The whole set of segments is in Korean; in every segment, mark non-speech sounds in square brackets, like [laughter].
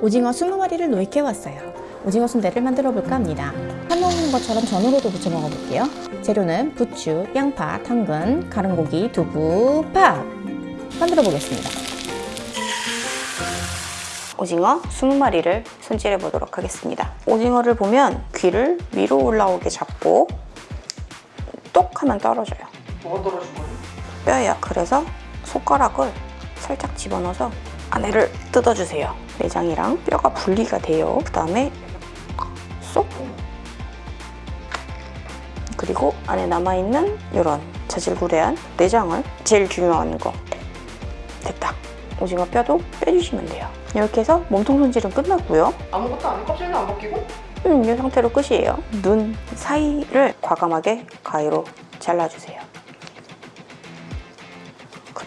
오징어 20마리를 노익해왔어요. 오징어 순대를 만들어 볼까 합니다. 해먹는 것처럼 전으로도 부쳐 먹어볼게요. 재료는 부추, 양파, 당근, 가른고기, 두부, 밥 만들어 보겠습니다. 오징어 20마리를 손질해 보도록 하겠습니다. 오징어를 보면 귀를 위로 올라오게 잡고 똑 하면 떨어져요. 뭐가 떨어진 거니? 뼈야. 그래서 손가락을 살짝 집어넣어서 안에를 뜯어주세요. 내장이랑 뼈가 분리가 돼요. 그 다음에 쏙 그리고 안에 남아있는 이런 자질구레한 내장을 제일 중요한 거 됐다. 오징어 뼈도 빼주시면 돼요. 이렇게 해서 몸통 손질은 끝났고요. 아무것도 안 해? 껍질도 안 벗기고? 음, 이 상태로 끝이에요. 눈 사이를 과감하게 가위로 잘라주세요.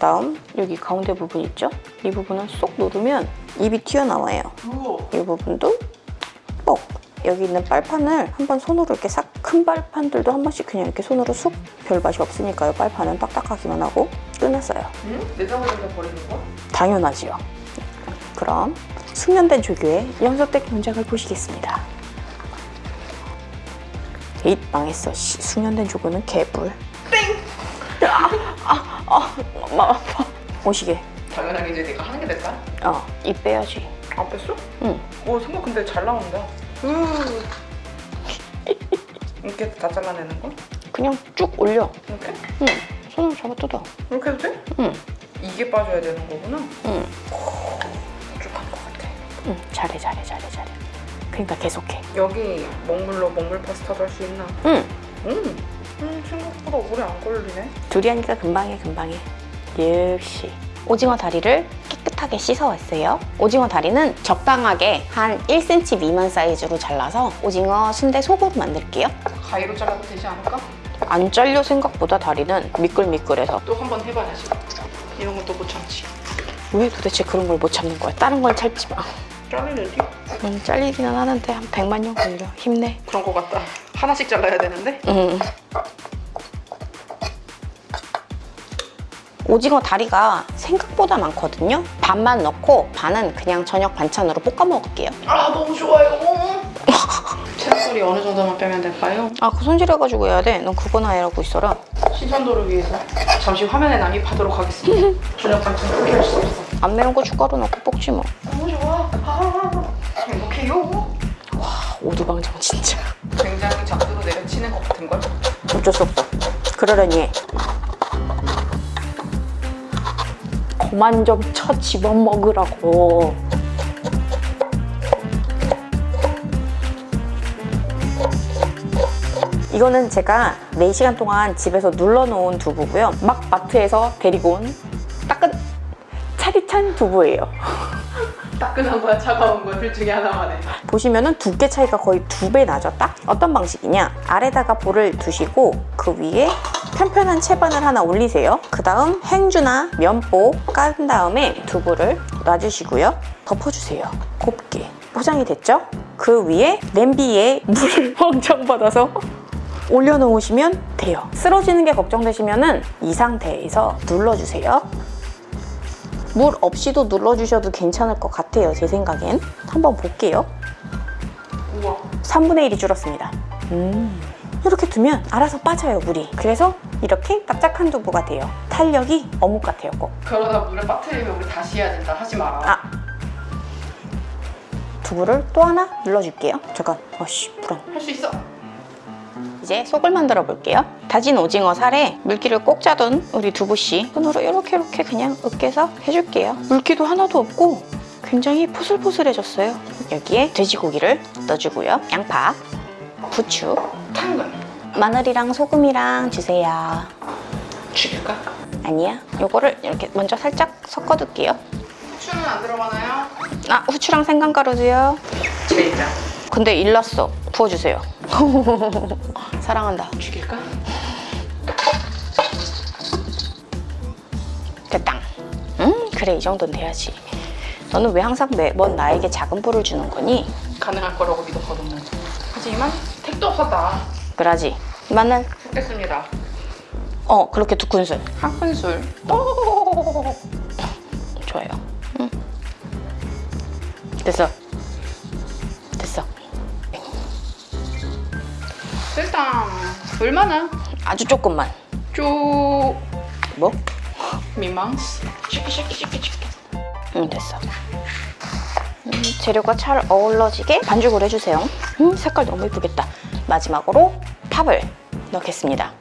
그 다음 여기 가운데 부분 있죠? 이 부분을 쏙 누르면 입이 튀어나와요. 이 부분도 뻑! 여기 있는 빨판을 한번 손으로 이렇게 싹 큰 빨판들도 한 번씩 그냥 이렇게 손으로 쑥 별 맛이 없으니까요. 빨판은 딱딱하기만 하고 끝났어요. 응? 그냥 버리는 거야? 당연하지요. 그럼 숙련된 조교의 연속된 문장을 보시겠습니다. 에잇 망했어. 씨, 숙련된 조교는 개뿔. 땡! 아, 엄마 아파. 오시게. 당연하게 이제 내가 하는 게 될까? 어, 입 빼야지. 안 뺐어? 응. 오 색깔 근데 잘 나온다 으 [laughs] 이렇게 다 잘라내는 거? 그냥 쭉 올려. 이렇게? 응. 손으로 잡아 뜯어. 이렇게 해도 돼? 응. 이게 빠져야 되는 거구나 응. 쭉한 것 같아 응. 잘해, 잘해, 잘해, 잘해. 그러니까 계속해. 여기 먹물로 먹물 파스타도 할 수 있나? 응. 음. 음 생각보다 오래 안 걸리네. 둘이 하니까 금방해 금방해. 역시. 오징어 다리를 깨끗하게 씻어왔어요. 오징어 다리는 적당하게 한 1cm 미만 사이즈로 잘라서 오징어 순대 속으로 만들게요. 가위로 잘라도 되지 않을까? 안 잘려 생각보다 다리는 미끌미끌해서. 또 한 번 해봐야지 이런 건또못 참지. 왜 도대체 그런 걸 못 참는 거야? 다른 걸 참지 마 잘라내지? 음, 잘리기는 하는데 한 100만 년 걸려 힘내 그런 거 같다 하나씩 잘라야 되는데 음. 오징어 다리가 생각보다 많거든요 반만 넣고 반은 그냥 저녁 반찬으로 볶아 먹을게요 아 너무 좋아요 [laughs] 채소리 어느 정도만 빼면 될까요? 아, 그 손질해가지고 해야 돼. 넌 그거나 해라고 있어라. 신선도를 위해서 잠시 화면에 남입하도록 하겠습니다 [laughs] 저녁 반찬 포기할 수 없어 안 매운 고춧가루 넣고 볶지 뭐. 너무 좋아 아, 행복해요 오두방정 진짜. 굉장히 작두로 내려치는 것 같은걸? 어쩔 수 없어. 그러려니 해. 그만 좀 쳐 집어먹으라고. 이거는 제가 4시간 동안 집에서 눌러놓은 두부고요. 막 마트에서 데리고 온 따끈 차디찬 두부예요. 따끈한 거야 차가운 거야 둘 중에 하나만 해 보시면은 두께 차이가 거의 두 배 나죠 딱? 어떤 방식이냐? 아래다가 볼을 두시고 그 위에 편편한 채반을 하나 올리세요. 그 다음 행주나 면보 깐 다음에 두부를 놔주시고요. 덮어주세요. 곱게. 포장이 됐죠? 그 위에 냄비에 물을 [laughs] 왕창 받아서 올려놓으시면 돼요. 쓰러지는 게 걱정되시면 은 이 상태에서 눌러주세요 물 없이도 눌러주셔도 괜찮을 것 같아요 제 생각엔 한번 볼게요 우와 3분의 1이 줄었습니다. 음. 이렇게 두면 알아서 빠져요, 물이. 그래서 이렇게 납작한 두부가 돼요. 탄력이 어묵 같아요, 꼭. 그러다 물에 빠뜨리면 우리 다시 해야 된다 하지 마라 아. 두부를 또 하나 눌러줄게요. 잠깐. 어씨, 불안. 할 수 있어 이제 속을 만들어 볼게요. 다진 오징어 살에 물기를 꼭 짜둔 우리 두부씨 손으로 이렇게 이렇게 그냥 으깨서 해줄게요. 물기도 하나도 없고 굉장히 포슬포슬해졌어요. 여기에 돼지고기를 넣어주고요. 양파, 부추, 당근 마늘이랑 소금이랑 주세요. 죽일까? 아니야. 요거를 이렇게 먼저 살짝 섞어둘게요. 후추는 안 들어가나요? 아, 후추랑 생강가루도요. 제일장 근데 일났어. 부어주세요. [laughs] 사랑한다. 죽일까? 됐다. 음, 그래. 이 정도는 돼야지. 너는 왜 항상 매번 나에게 작은 불을 주는 거니? 가능할 거라고 믿었거든요 하지만 택도 없었다 그러지. 마늘. 섞겠습니다 어, 그렇게 두 큰술. 한 큰술 좋아요. 응. 됐어. 얼마나? 아주 조금만. 쪼 뭐? 미망스. 쉐키 쉐키 쉐키 쉐키. 응 됐어. 음, 재료가 잘 어우러지게 반죽을 해주세요. 음, 색깔 너무 예쁘겠다. 마지막으로 팝을 넣겠습니다.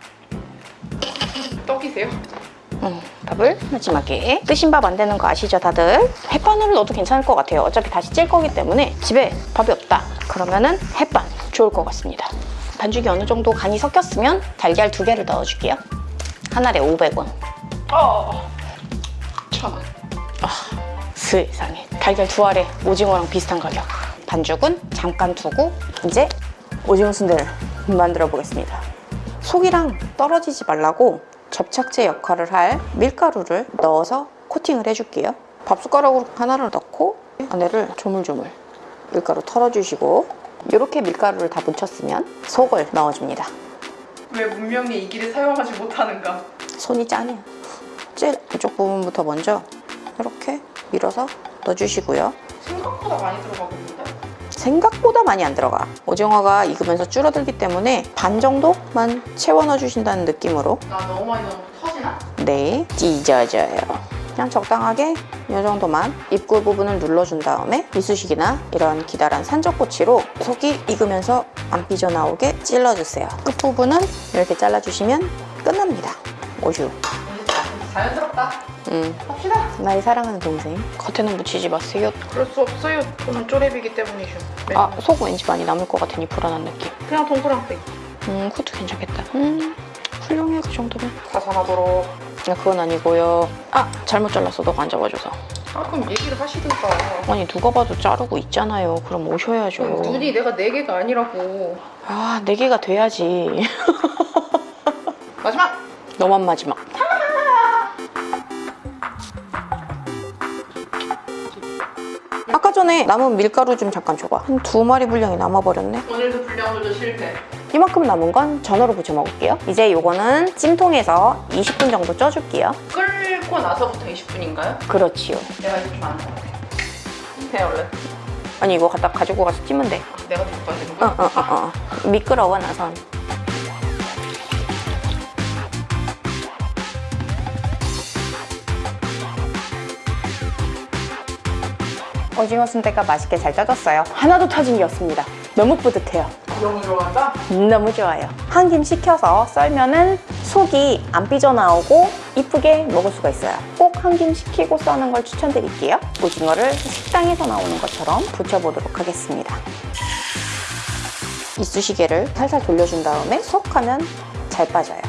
떡이세요? 음, 밥을 마지막에 뜨신 밥 안 되는 거 아시죠 다들? 햇반으로 넣어도 괜찮을 것 같아요. 어차피 다시 찔 거기 때문에 집에 밥이 없다. 그러면은 햇반 좋을 것 같습니다. 반죽이 어느 정도 간이 섞였으면 달걀 두 개를 넣어줄게요. 한 알에 500원. 어. 천 원. 세상에 달걀 두 알에 오징어랑 비슷한 가격. 반죽은 잠깐 두고 이제 오징어 순대를 만들어 보겠습니다. 속이랑 떨어지지 말라고 접착제 역할을 할 밀가루를 넣어서 코팅을 해줄게요. 밥숟가락으로 하나를 넣고 안에를 조물조물 밀가루 털어주시고 이렇게 밀가루를 다 묻혔으면 속을 넣어줍니다. 왜 문명이 이 길을 사용하지 못하는가? 손이. 제일 이쪽 부분부터 먼저 이렇게 밀어서 넣어주시고요. 생각보다 많이 들어가봅니다. 생각보다 많이 안 들어가. 오징어가 익으면서 줄어들기 때문에 반 정도만 채워 넣어주신다는 느낌으로 나 너무 많이 넣으면 터지나? 네, 찢어져요. 그냥 적당하게 이 정도만 입구 부분을 눌러준 다음에 이쑤시개나 이런 기다란 산적꼬치로 속이 익으면서 안 삐져나오게 찔러주세요. 끝부분은 이렇게 잘라주시면 끝납니다. 오슈. 자연스럽다. 음, 합시다. 나의 사랑하는 동생. 겉에는 묻히지 마세요. 그럴 수 없어요. 저는 쪼렙이기 때문이죠. 아, 속 왠지 많이 남을 것 같으니 불안한 느낌. 그냥 동그랑땡. 음, 그것도 괜찮겠다. 음, 정도면. 가산하도록. 아, 그건 아니고요. 아, 잘못 잘랐어. 너가 안 잡아줘서. 아 그럼 얘기를 하시든가. 아니, 누가 봐도 자르고 있잖아요. 그럼 오셔야죠. 눈이 내가 네 개가 아니라고. 아, 네 개가 돼야지. [laughs] 마지막. 너만 마지막. 아까 전에 남은 밀가루 좀 잠깐 줘봐. 한 두 마리 분량이 남아버렸네. 오늘도 불량조절 실패. 이만큼 남은 건 전어로 부쳐 먹을게요. 이제 요거는 찜통에서 20분 정도 쪄줄게요. 끓고 나서부터 20분인가요? 그렇지요. 내가 이거 좀 아는 것 같아. 해 원래. 아니, 이거 갖다 가지고 가서 찌면 돼. 내가 가야 되는 어, 거야? 어, 어, 어. 미끄러워, 나선. 오징어 순대가 맛있게 잘 쪄졌어요. 하나도 터진 게 없습니다. 너무 뿌듯해요. 너무 좋아한다. 너무 좋아요. 한 김 식혀서 썰면은 속이 안 삐져나오고 이쁘게 먹을 수가 있어요. 꼭 한 김 식히고 써는 걸 추천드릴게요. 오징어를 식당에서 나오는 것처럼 부쳐보도록 하겠습니다. 이쑤시개를 살살 돌려준 다음에 쏙 하면 잘 빠져요.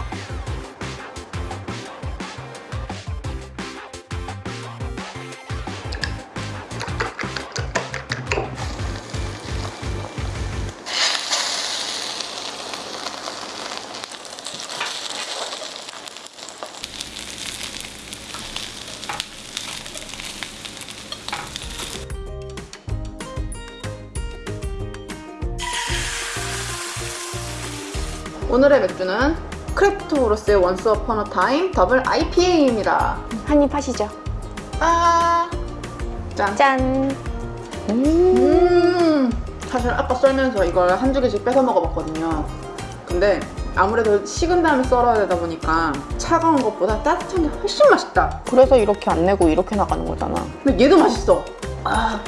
오늘의 맥주는 크래프트브로스의 Once Upon a Time 더블 IPA입니다. 한입 하시죠. 아, 짠. 짠! 음, 음, 사실 아까 썰면서 이걸 한두 개씩 뺏어 먹어봤거든요. 근데 아무래도 식은 다음에 썰어야 되다 보니까 차가운 것보다 따뜻한 게 훨씬 맛있다. 그래서 이렇게 안 내고 이렇게 나가는 거잖아. 근데 얘도 맛있어. 아,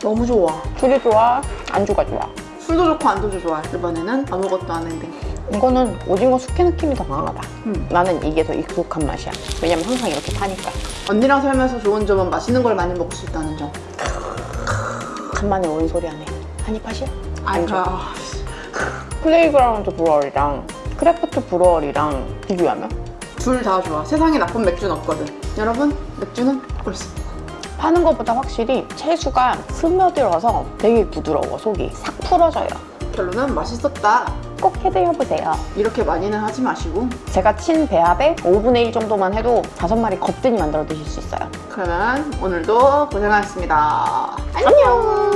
너무 좋아. 술이 좋아, 안주가 좋아. 술도 좋고 안주도 좋아. 이번에는 아무것도 안 했는데. 이거는 오징어 숙회 느낌이 더 강하다. 음. 나는 이게 더 익숙한 맛이야. 왜냐면 항상 이렇게 파니까. 언니랑 살면서 좋은 점은 맛있는 걸 많이 먹을 수 있다는 점. 간만에 온 소리 하네. 한입 하시오? 안주. 아, 플레이그라운드 브루어리랑 크래프트 브루어리랑 비교하면 둘 다 좋아. 세상에 나쁜 맥주는 없거든. 여러분, 맥주는 꿀스. 파는 것보다 확실히 채수가 스며들어서 되게 부드러워 속이 싹 풀어져요. 결론은 맛있었다. 꼭 해드셔보세요. 이렇게 많이는 하지 마시고 제가 친 배합에 5분의 1 정도만 해도 다섯 마리 겁든이 만들어 드실 수 있어요. 그러면 오늘도 고생하셨습니다. 안녕.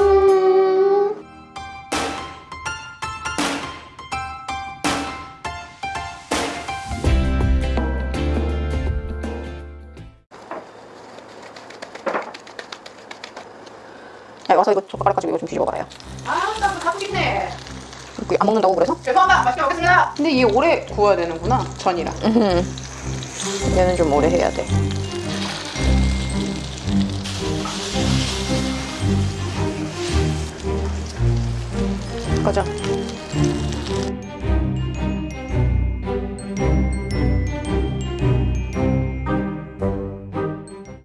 야, 와서 이거 젓가락 가지고 이거 좀 뒤집어 봐요. 아, 나도 갖고 싶네. 있고 안 먹는다고 그래서? 죄송합니다. 맛있게 먹겠습니다. 근데 얘 오래 구워야 되는구나. 전이랑. 얘는 좀 오래 해야 돼. 가자.